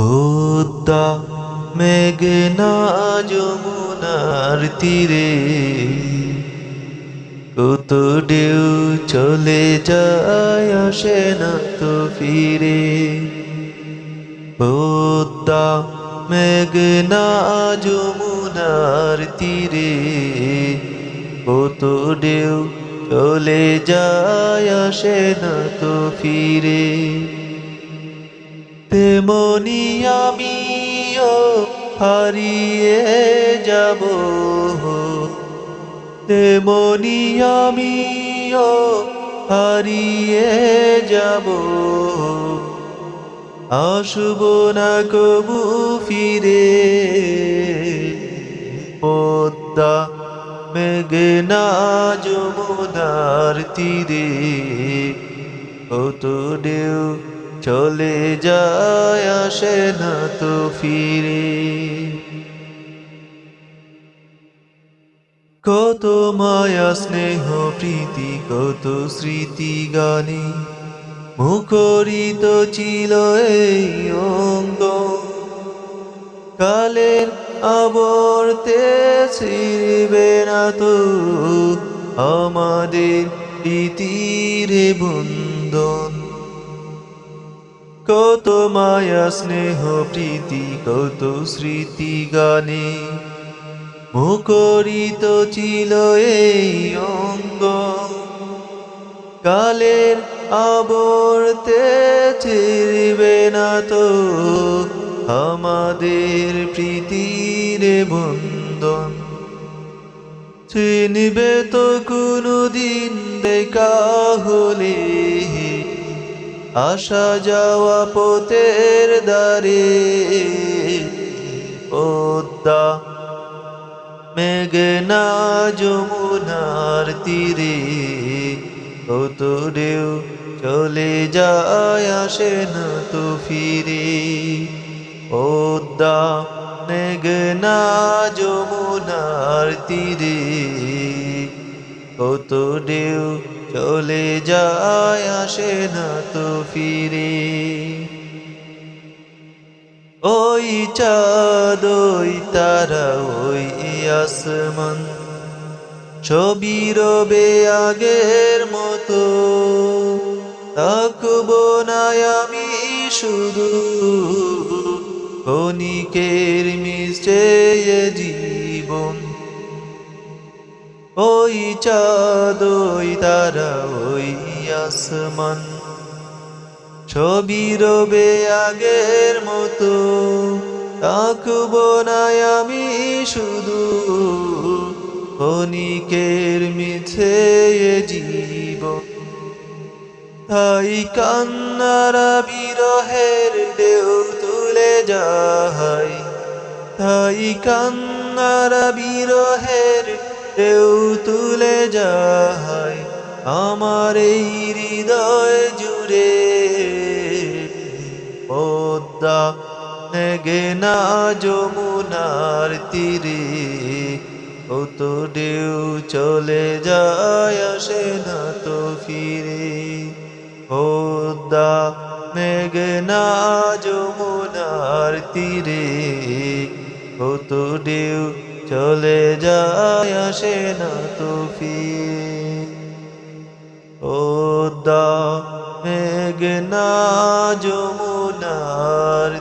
পদ্মা মেঘনা যমুনার তীরে, কত ঢেউ চলে যায় আসে না তো ফিরে। পদ্মা মেঘনা যমুনার তীরে, কত ঢেউ চলে যায় আসে না তো ফিরে। তেমনি আমিও হারিয়ে যাব। তেমনি আমিও হারিয়ে যাব। আসব না কবু ফিরে, পদ্মা মেঘনা যমুনার তীরে। কত ঢেউ চলে যায়, আসে না তো ফিরে। কত মায়া, স্নেহ, প্রীতি, কত স্মৃতি গানে মুখরিত ছিল এই অঙ্গ। কালের আবর্তে ছিড়বে না তো আমাদের প্রীতির বন্ধন। কত মায়া, স্নেহ, প্রীতি, কত স্মৃতি গানে। মুখরিত ছিল এই অঙ্গ। কালের আবর্তে ছিড়বে না তো, আমাদের প্রীতির বন্ধন। চিনবে তো কোনো দিন দেখা হলে আসা যাওয়া পোতের দ্বারে পদ্মা মেঘনা যমুনার তীরে কত ঢেউ চলে যায়, আসে না তো ফিরে। পদ্মা মেঘনা যমুনার তীরে কত ঢেউ চলে যায়, আসে না তো ফিরে। ওই চাঁদ, ওই তারা, ওই আসমান, ছবি রবে আগের মতো। থাকব না আমি শুধু ক্ষণিকের মিশে জীবন। ওই চাঁদ তারা ওই আসমান। ছবি রবে আগের মতো থাকব না আমি শুধু। ক্ষণিকের মিছে জীব তাই কান্নারা বিরহের ঢেউ তুলে যায় তাই কান্নারা বিরহের ঢেউ তুলে যায় আমার এই হৃদয় জুড়ে। পদ্মা নেগেনা যমুনার তীরে কত ঢেউ চলে যায়, আসে না তো ফিরে। পদ্মা মেঘনা যমুনার তীরে কত ঢেউ চলে যায় আসে না তুফি ওদা মেঘনা যমুনার